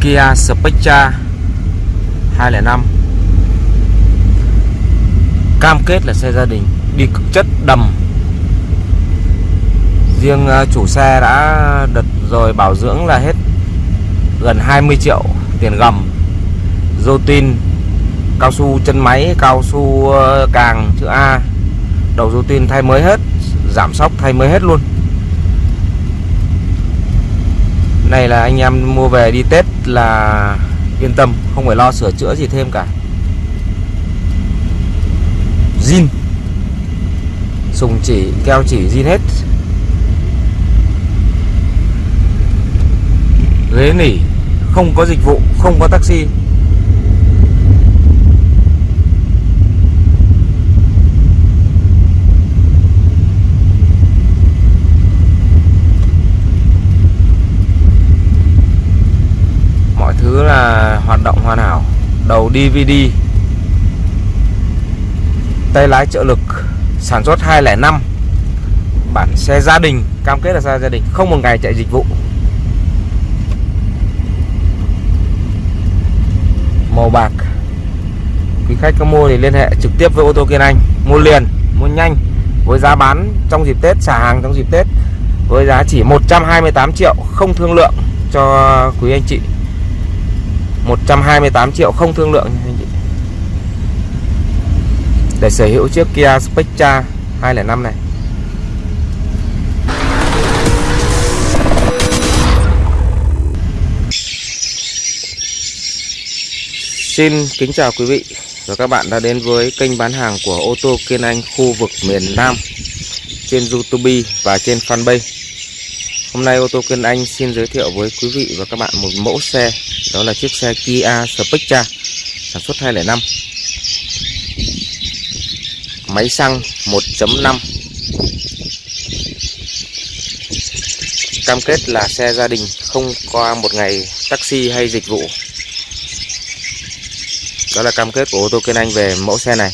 Kia Spectra 205 Cam kết là xe gia đình Đi cực chất đầm. Riêng à, chủ xe đã đợt rồi bảo dưỡng là hết gần 20 triệu tiền gầm. Dô tin, Cao su chân máy, Cao su à, càng chữ A. Đầu dô tin thay mới hết, Giảm sóc thay mới hết luôn. Này là anh em mua về đi Tết là yên tâm Không phải lo sửa chữa gì thêm cả. Zin. Sùng chỉ, keo chỉ zin hết. Ghế nỉ Không có dịch vụ, không có taxi. Là hoạt động hoàn hảo. Đầu DVD Tay lái trợ lực. Sản xuất 205 Bản xe gia đình. Cam kết là xe gia đình. Không một ngày chạy dịch vụ. Màu bạc. Quý khách có mua thì liên hệ trực tiếp với ô tô Kiên Anh. Mua liền, mua nhanh. Với giá bán trong dịp Tết Xả hàng trong dịp Tết. Với giá chỉ 128 triệu Không thương lượng cho quý anh chị. 128 triệu không thương lượng. Anh chị để sở hữu chiếc Kia Spectra 205 này. Xin kính chào quý vị và các bạn đã đến với kênh bán hàng của ô tô Kiên Anh khu vực miền Nam trên YouTube và trên fanpage. Hôm nay ô tô Kiên Anh xin giới thiệu với quý vị và các bạn một mẫu xe, đó là chiếc xe Kia Spectra, sản xuất 2005 máy xăng 1.5 cam kết là xe gia đình không qua một ngày taxi hay dịch vụ. Đó là cam kết của ô tô Kiên Anh về mẫu xe này.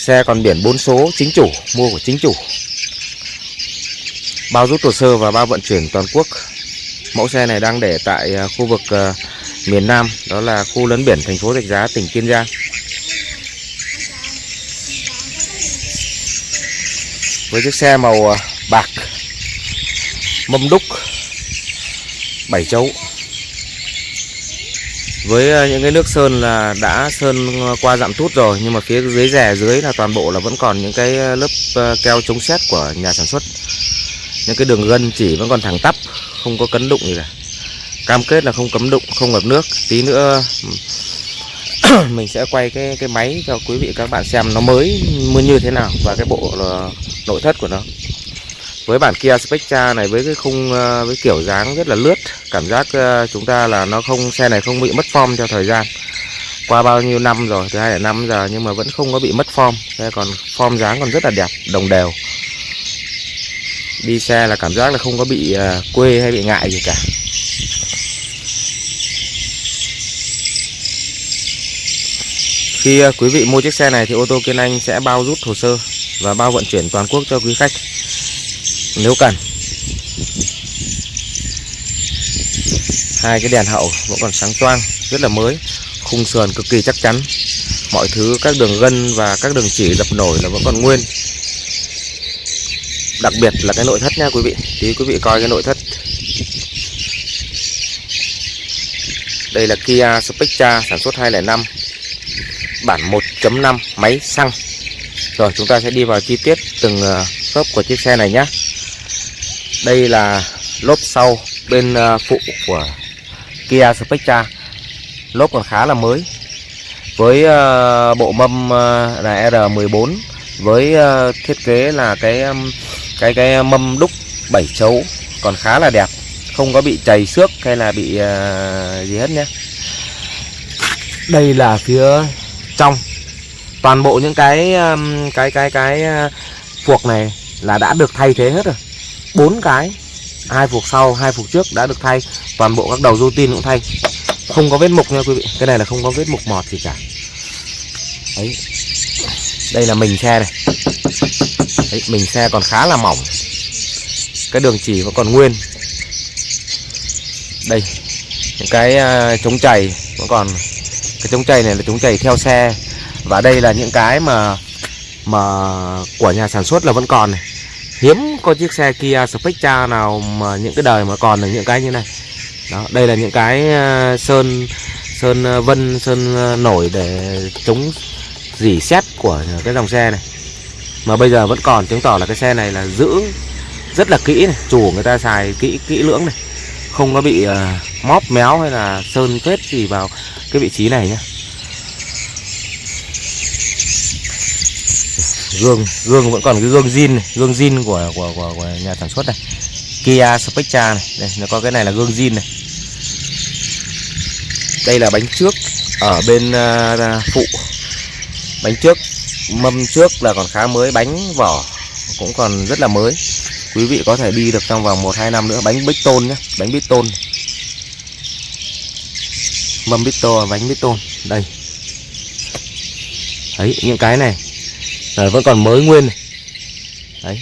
Xe còn biển 4 số, chính chủ, mua của chính chủ. Bao rút hồ sơ và bao vận chuyển toàn quốc. Mẫu xe này đang để tại à, khu vực à, miền Nam, đó là khu lấn biển thành phố Rạch Giá, tỉnh Kiên Giang. Với chiếc xe màu à, bạc, mâm đúc 7 chấu với ờ, những cái nước sơn là đã sơn ờ, qua dặm tút rồi, nhưng mà phía dưới rè dưới là toàn bộ là vẫn còn những cái ờ, lớp keo chống xét của nhà sản xuất. Những cái đường gân chỉ vẫn còn thẳng tắp, không có cấn đụng gì cả. Cam kết là không cấm đụng, không ngập nước. Tí nữa, mình sẽ quay cái cái máy cho quý vị các bạn xem nó mới, như thế nào và cái bộ là nội thất của nó với bản Kia Spectra này, với cái khung ờ, với kiểu dáng rất là lướt, cảm giác ờ, chúng ta là nó không, xe này không bị mất form theo thời gian. Qua bao nhiêu năm rồi, từ hai năm giờ, nhưng mà vẫn không có bị mất form. Xe còn form dáng còn rất là đẹp, đồng đều. Đi xe là cảm giác là không có bị ờ, quê hay bị ngại gì cả. Khi quý vị mua chiếc xe này thì ô tô Kiên Anh sẽ bao rút hồ sơ và bao vận chuyển toàn quốc cho quý khách nếu cần. Hai cái đèn hậu vẫn còn sáng toang, rất là mới, khung sườn cực kỳ chắc chắn. Mọi thứ các đường gân và các đường chỉ dập nổi là vẫn còn nguyên. Đặc biệt là cái nội thất nha quý vị. Tí quý vị coi cái nội thất. Đây là Kia Spectra sản xuất 205 bản 1.5 máy xăng rồi chúng ta sẽ đi vào chi tiết từng ờ, khớp của chiếc xe này nhé đây là lốp sau bên ờ, phụ của Kia Spectra. Lốp còn khá là mới. Với ờ, bộ mâm ờ, là R14 với thiết kế là cái cái cái mâm đúc 7 chấu, còn khá là đẹp. Không có bị chảy xước hay là bị gì hết nhé. Đây là phía trong. Toàn bộ những cái cái cái cái phuộc này là đã được thay thế hết rồi bốn cái. Hai phục sau hai phục trước đã được thay. Toàn bộ các đầu rô tin cũng thay. Không có vết mục nha quý vị. Cái này là không có vết mục mọt gì cả. Đấy. Đây là mình xe này. Đấy, mình xe còn khá là mỏng. Cái đường chỉ vẫn còn nguyên. Đây. Những cái à, chống chày vẫn còn. Cái chống chày này là chống chày theo xe. Và đây là những cái mà mà của nhà sản xuất là vẫn còn này hiếm có chiếc xe Kia Spectra nào mà những cái đời mà còn được những cái như này. Đó đây là những cái ờ, sơn sơn ờ, vân sơn ờ, nổi để chống dỉ xét của cái dòng xe này. Mà bây giờ vẫn còn chứng tỏ là cái xe này là giữ rất là kỹ này chủ người ta xài kỹ kỹ lưỡng này. Không có bị uh, móp méo hay là sơn phết gì vào cái vị trí này nhé gương gương vẫn còn cái gương zin này, gương zin của, của của của nhà sản xuất này. Kia Spectra này đây nó có cái này là gương zin này. Đây là bánh trước ở bên uh, phụ. Bánh trước mâm trước là còn khá mới bánh vỏ cũng còn rất là mới. Quý vị có thể đi được trong vòng 1-2 năm nữa bánh bích tôn nhé bánh bít tôn mâm bít tô bánh bít tôn đây. Đấy những cái này là vẫn còn mới nguyên này. đấy.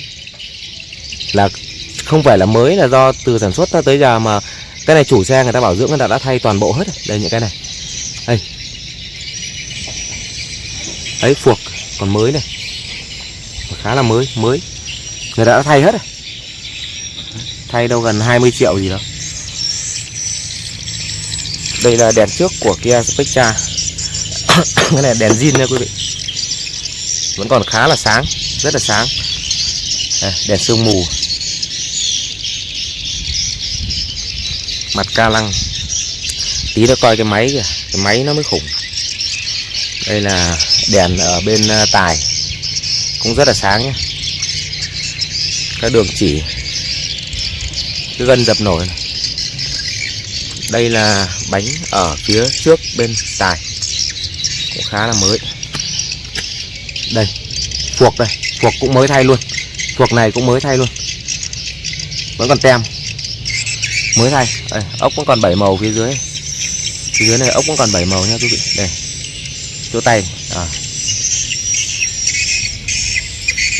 Là không phải là mới, là do từ sản xuất tới giờ mà cái này chủ xe người ta bảo dưỡng người ta đã thay toàn bộ hết đây, những cái này. Đây. Ấy phuộc, còn mới này. Khá là mới mới. Người ta đã thay hết rồi. Thay đâu gần 20 triệu gì đó. Đây là đèn trước của Kia Spectra. Cái này đèn zin nha quý vị vẫn còn khá là sáng rất là sáng. À, đèn sương mù. Mặt ca lăng. Tí nó coi cái máy kìa cái máy nó mới khủng. Đây là đèn ở bên à, tài. Cũng rất là sáng nhé các đường chỉ cái gân dập nổi này. đây là bánh ở phía trước bên tài. Cũng khá là mới đây phuộc đây. Phuộc cũng mới thay luôn. Phuộc này cũng mới thay luôn. Vẫn còn tem. Mới thay. Đây, ốc vẫn còn bảy màu phía dưới. Phía dưới này ốc vẫn còn bảy màu nha quý vị. Đây chỗ tay. À.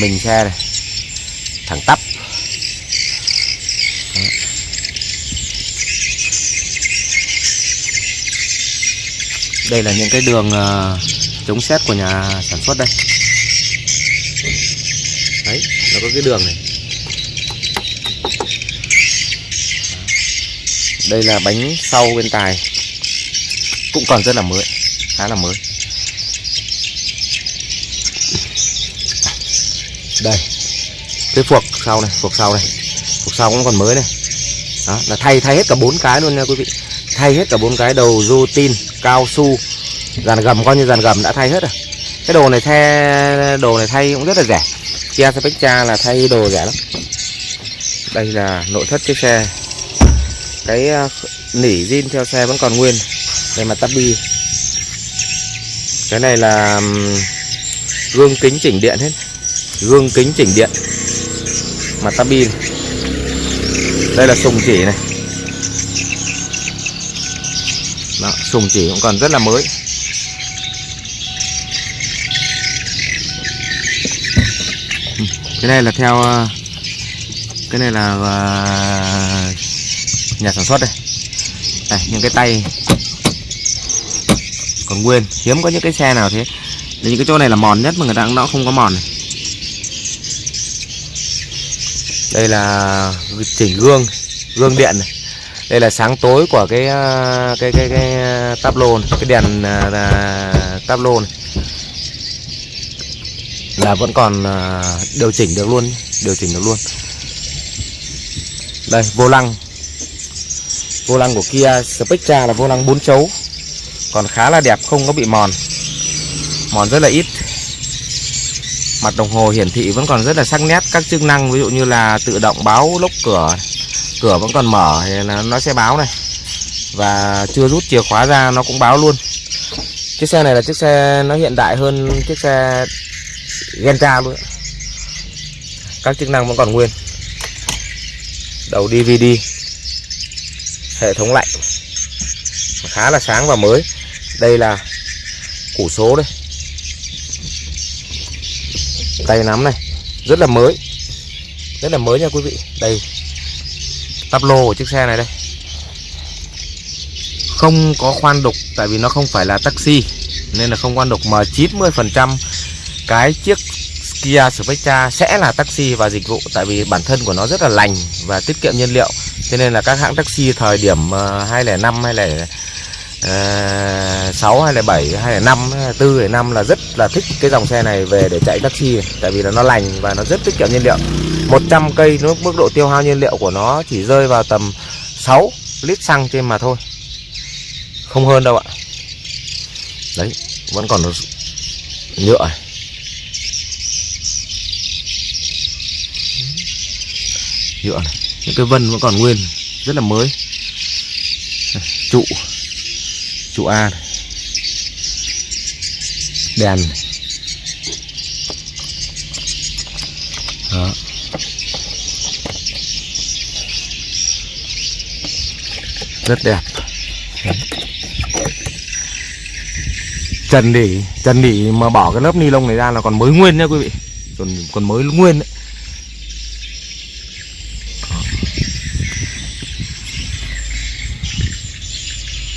mình xe này. Thẳng tắp. Đây là những cái đường uh, chống xét của nhà sản xuất đây. Đấy nó có cái đường này. Đây là bánh sau bên tài. Cũng còn rất là mới khá là mới. Đây cái phuộc sau này phuộc sau này. Phuộc sau cũng còn mới này. Đó là thay thay hết cả bốn cái luôn nha quý vị. Thay hết cả bốn cái đầu du tin cao su dàn gầm coi như dàn gầm đã thay hết rồi. Cái đồ này thay đồ này thay cũng rất là rẻ. Kia Spectra là thay đồ rẻ lắm. Đây là nội thất chiếc xe. Cái ờ, nỉ zin theo xe vẫn còn nguyên. Đây mà tabi cái này là gương kính chỉnh điện hết. Gương kính chỉnh điện. Mặt tabi đây là sùng chỉ này. Đó, sùng chỉ cũng còn rất là mới. Cái này là theo ờ, cái này là ờ, nhà sản xuất đây. Đây những cái tay còn nguyên. Hiếm có những cái xe nào thế. Những cái chỗ này là mòn nhất mà người ta cũng nó không có mòn này. Đây là chỉnh gương gương điện này. Đây là sáng tối của cái cái cái cái, cái tablo lô này, cái đèn uh, tablo lô này là vẫn còn à, điều chỉnh được luôn, điều chỉnh được luôn. Đây, vô lăng. Vô lăng của Kia Spectra là vô lăng 4 chấu, còn khá là đẹp, không có bị mòn. Mòn rất là ít. Mặt đồng hồ hiển thị vẫn còn rất là sắc nét. Các chức năng, ví dụ như là tự động báo lốc cửa cửa vẫn còn mở thì nó sẽ báo này. Và chưa rút chìa khóa ra, nó cũng báo luôn. Chiếc xe này là chiếc xe nó hiện đại hơn chiếc xe ghen tra luôn. Các chức năng vẫn còn nguyên. Đầu DVD hệ thống lạnh. Khá là sáng và mới. Đây là củ số đây. Tay nắm này, rất là mới. Rất là mới nha quý vị. Đây, tắp lô của chiếc xe này đây. Không có khoan đục, tại vì nó không phải là taxi, nên là không khoan đục mà 90% cái chiếc Kia Spectra sẽ là taxi và dịch vụ tại vì bản thân của nó rất là lành và tiết kiệm nhiên liệu. Cho nên là các hãng taxi thời điểm 2005 hay là uh, 6 hay là 7 hay là 5 4 hay 5 là rất là thích cái dòng xe này về để chạy taxi tại vì là nó lành và nó rất tiết kiệm nhiên liệu. 100 cây nó mức độ tiêu hao nhiên liệu của nó chỉ rơi vào tầm 6 lít xăng trên mà thôi. Không hơn đâu ạ. Đấy vẫn còn nhựa. Nhựa này. Những cái vân vẫn còn nguyên, rất là mới. Trụ. Trụ A này. đèn này. Đó. rất đẹp. Trần đỉ trần đỉ mà bỏ cái lớp ni lông này ra là còn mới nguyên nha quý vị. Còn còn mới nguyên đấy.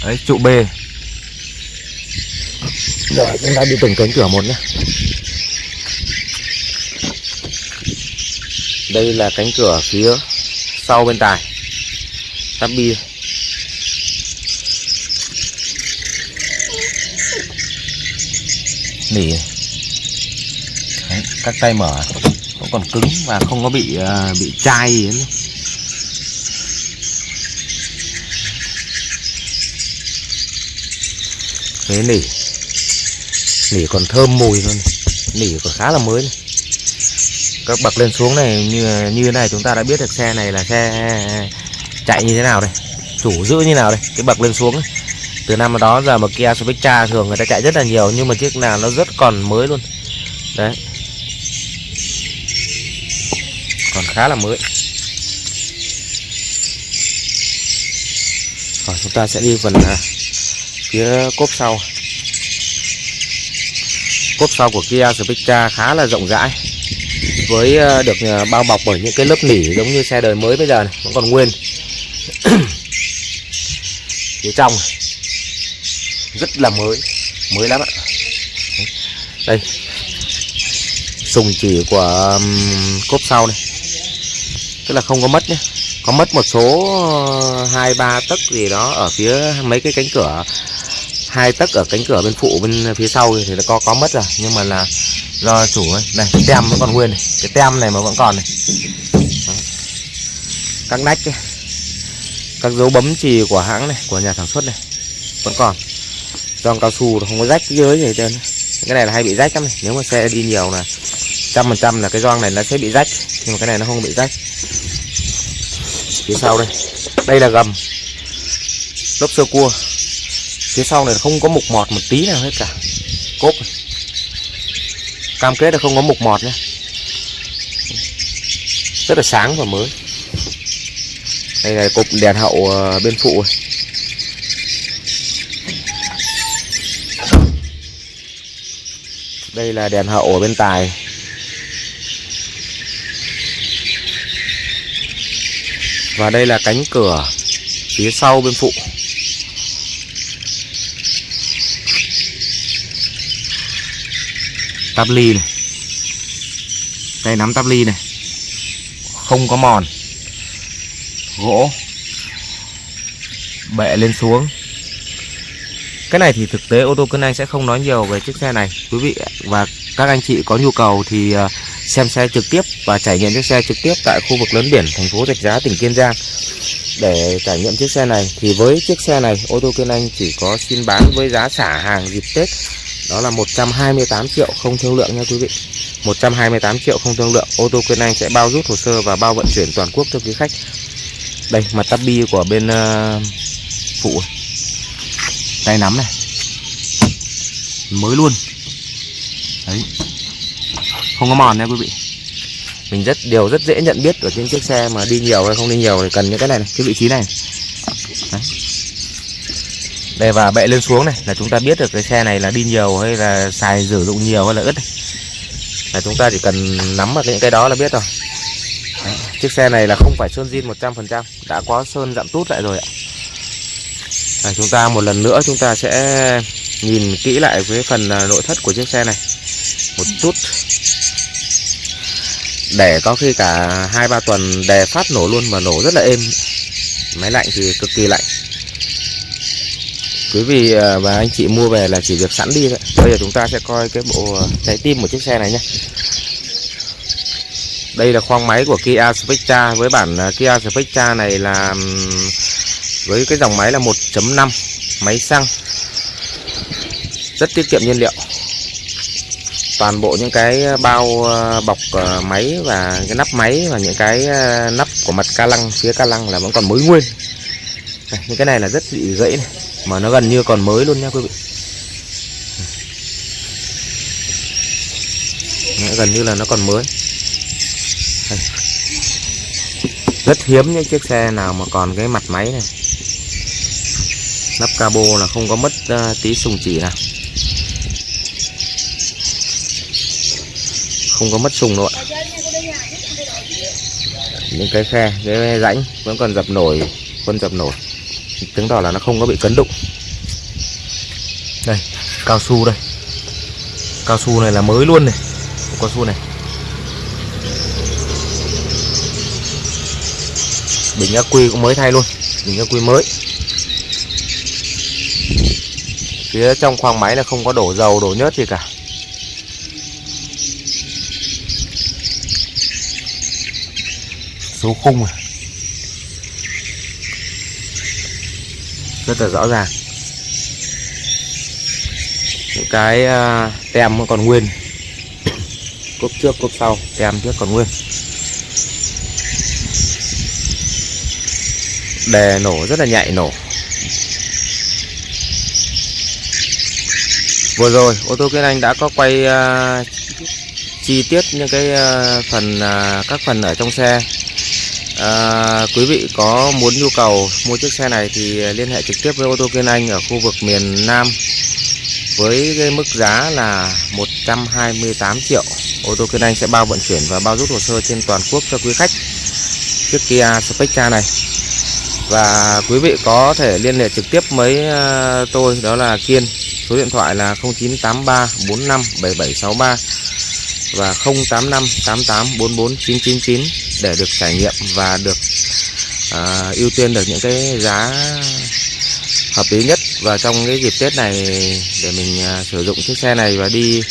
Đấy trụ B rồi chúng ta đi từng cánh cửa một nhé đây là cánh cửa phía sau bên tài. Tắp bi. Nỉ. Các tay mở. Cũng còn cứng và không có bị uh, bị chai gì hết với nỉ. Nỉ còn thơm mùi luôn nỉ còn khá là mới này. các bậc lên xuống này, như như thế này chúng ta đã biết được xe này là xe chạy như thế nào đây, chủ giữ như nào đây, cái bậc lên xuống ấy. từ năm đó giờ mà Kia Spectra thường người ta chạy rất là nhiều, nhưng mà chiếc nào nó rất còn mới luôn. Đấy. Còn khá là mới. Rồi, chúng ta sẽ đi phần à, phía cốp sau. Cốp sau của Kia Spectra khá là rộng rãi, với ờ, được ờ, bao bọc bởi những cái lớp nỉ giống như xe đời mới bây giờ này, vẫn còn nguyên. Phía trong rất là mới mới lắm ạ. Đây. Sùng chỉ của cốp sau này. Tức là không có mất nhé có mất một số ờ, hai ba tấc gì đó ở phía mấy cái cánh cửa hai tấc ở cánh cửa bên phụ bên phía sau thì nó có có mất rồi. Nhưng mà là do chủ ấy. Này, cái tem vẫn còn nguyên này. Cái tem này mà vẫn còn này. Đó. các nách ấy. các dấu bấm chì của hãng này, của nhà sản xuất này, vẫn còn. Giòn cao su không có rách dưới gì trên trơn. Cái này là hay bị rách lắm này. Nếu mà xe đi nhiều là trăm phần trăm là cái gioăng này nó sẽ bị rách. Nhưng mà cái này nó không bị rách. Phía sau đây. Đây là gầm. Lốp sơ cua phía sau này không có mục mọt một tí nào hết cả. Cốp này. cam kết là không có mục mọt nhé rất là sáng và mới. Đây là cục đèn hậu ờ, bên phụ này. đây là đèn hậu ở bên tài. Và đây là cánh cửa phía sau bên phụ. Tắp ly này. Tay nắm tắp ly này. Không có mòn. Gỗ. Bệ lên xuống. Cái này thì thực tế ô tô cân anh sẽ không nói nhiều về chiếc xe này. Quý vị và các anh chị có nhu cầu thì ờ, xem xe trực tiếp và trải nghiệm chiếc xe trực tiếp tại khu vực lớn biển thành phố Rạch Giá, tỉnh Kiên Giang. Để trải nghiệm chiếc xe này thì với chiếc xe này, ô tô Kiên Anh chỉ có xin bán với giá xả hàng dịp Tết đó là 128 triệu không thương lượng nha quý vị. 128 triệu không thương lượng. Ô tô Quyên Anh sẽ bao rút hồ sơ và bao vận chuyển toàn quốc cho quý khách. Đây mặt tắp bi của bên uh, phụ. Tay nắm này. Mới luôn. Đấy. Không có mòn nha quý vị. Mình rất điều rất dễ nhận biết ở trên chiếc xe mà đi nhiều hay không đi nhiều thì cần những cái này, này cái vị trí này. Đấy đây và bệ lên xuống này là chúng ta biết được cái xe này là đi nhiều hay là xài sử dụng nhiều hay là ướt này. là chúng ta chỉ cần nắm vào những cái đó là biết rồi. Đấy, chiếc xe này là không phải sơn zin 100% đã có sơn dặm tút lại rồi ạ. Đấy, chúng ta một lần nữa chúng ta sẽ nhìn kỹ lại với phần à, nội thất của chiếc xe này một chút. Để có khi cả hai ba tuần đè phát nổ luôn mà nổ rất là êm. Máy lạnh thì cực kỳ lạnh quý vị à, và anh chị mua về là chỉ việc sẵn đi thôi. Bây giờ chúng ta sẽ coi cái bộ à, trái tim của chiếc xe này nhé. Đây là khoang máy của Kia Spectra. Với bản à, Kia Spectra này là với cái dòng máy là 1.5 máy xăng. Rất tiết kiệm nhiên liệu. Toàn bộ những cái bao bọc máy và cái nắp máy và những cái nắp của mặt ca lăng, phía ca lăng là vẫn còn mới nguyên. Những cái này là rất bị gãy này mà nó gần như còn mới luôn nha quý vị. Gần như là nó còn mới. Rất hiếm những chiếc xe nào mà còn cái mặt máy này. Nắp cabo là không có mất uh, tí sùng chỉ nào. Không có mất sùng đâu ạ. Những cái khe cái rãnh vẫn còn dập nổi vẫn dập nổi chứng tỏ là nó không có bị cấn đụng. Đây, cao su đây. Cao su này là mới luôn này. Cao su này. Bình ắc quy cũng mới thay luôn. Bình ắc quy mới. Phía trong khoang máy là không có đổ dầu, đổ nhớt gì cả. Số khung này rất là rõ ràng. Những cái à, tem vẫn còn nguyên. Cốp trước cốp sau tem trước còn nguyên. Đề nổ rất là nhạy nổ. Vừa rồi ô tô kiên anh đã có quay uh, chi tiết những cái uh, phần uh, các phần ở trong xe à, quý vị có muốn nhu cầu mua chiếc xe này thì liên hệ trực tiếp với ô tô Kiên Anh ở khu vực miền Nam với cái mức giá là 128 triệu. Ô tô Kiên Anh sẽ bao vận chuyển và bao rút hồ sơ trên toàn quốc cho quý khách chiếc Kia Spectra này. Và quý vị có thể liên hệ trực tiếp với à, tôi đó là Kiên. Số điện thoại là 0983 45 7763 và 085 88 44 999 để được trải nghiệm và được uh, ưu tiên được những cái giá hợp lý nhất. Và trong cái dịp Tết này để mình uh, sử dụng chiếc xe này và đi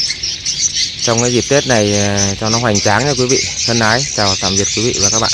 trong cái dịp Tết này uh, cho nó hoành tráng nha quý vị thân ái chào tạm biệt quý vị và các bạn.